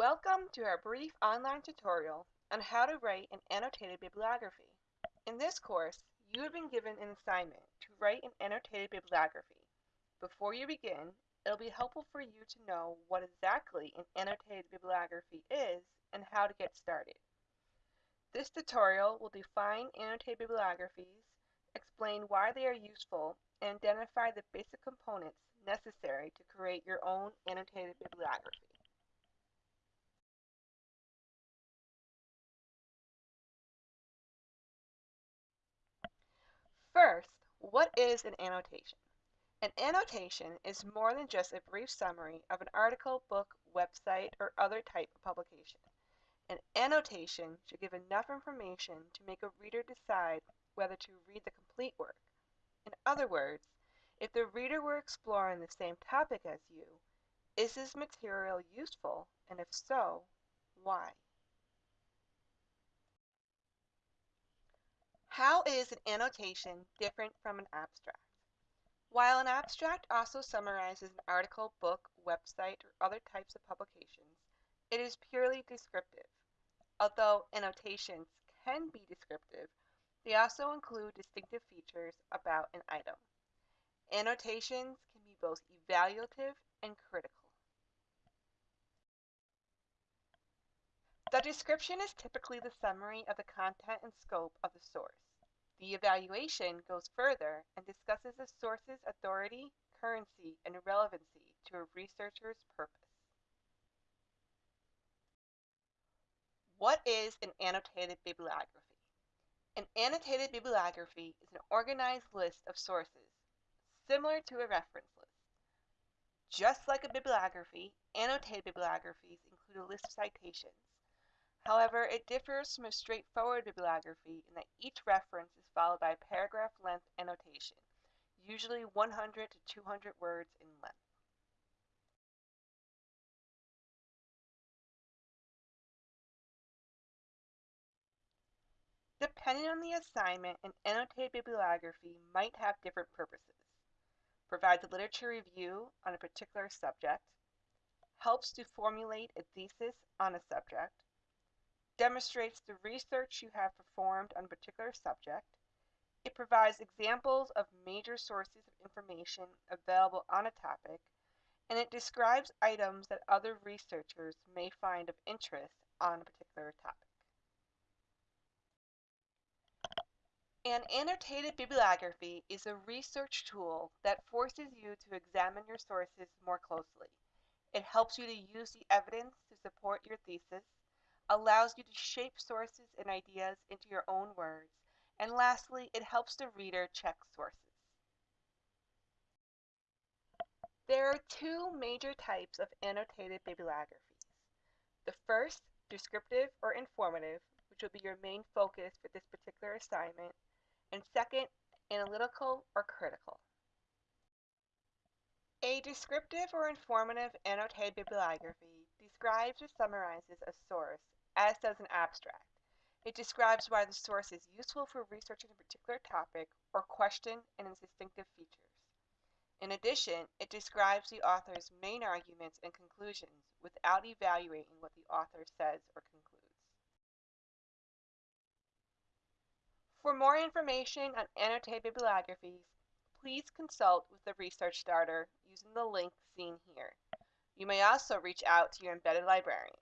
Welcome to our brief online tutorial on how to write an annotated bibliography. In this course, you have been given an assignment to write an annotated bibliography. Before you begin, it'll be helpful for you to know what exactly an annotated bibliography is and how to get started. This tutorial will define annotated bibliographies, explain why they are useful, and identify the basic components necessary to create your own annotated bibliography. First, what is an annotation? An annotation is more than just a brief summary of an article, book, website, or other type of publication. An annotation should give enough information to make a reader decide whether to read the complete work. In other words, if the reader were exploring the same topic as you, is this material useful, and if so, why? How is an annotation different from an abstract? While an abstract also summarizes an article, book, website, or other types of publications, it is purely descriptive. Although annotations can be descriptive, they also include distinctive features about an item. Annotations can be both evaluative and critical. The description is typically the summary of the content and scope of the source. The evaluation goes further and discusses the source's authority, currency, and relevancy to a researcher's purpose. What is an annotated bibliography? An annotated bibliography is an organized list of sources, similar to a reference list. Just like a bibliography, annotated bibliographies include a list of citations. However, it differs from a straightforward bibliography in that each reference is followed by a paragraph length annotation, usually 100 to 200 words in length. Depending on the assignment, an annotated bibliography might have different purposes. Provides a literature review on a particular subject, helps to formulate a thesis on a subject, demonstrates the research you have performed on a particular subject. It provides examples of major sources of information available on a topic, and it describes items that other researchers may find of interest on a particular topic. An annotated bibliography is a research tool that forces you to examine your sources more closely. It helps you to use the evidence to support your thesis allows you to shape sources and ideas into your own words, and lastly, it helps the reader check sources. There are two major types of annotated bibliographies. The first, descriptive or informative, which will be your main focus for this particular assignment, and second, analytical or critical. A descriptive or informative annotated bibliography describes or summarizes a source as does an abstract. It describes why the source is useful for researching a particular topic or question and its distinctive features. In addition, it describes the author's main arguments and conclusions without evaluating what the author says or concludes. For more information on annotated bibliographies, please consult with the Research Starter using the link seen here. You may also reach out to your embedded librarian.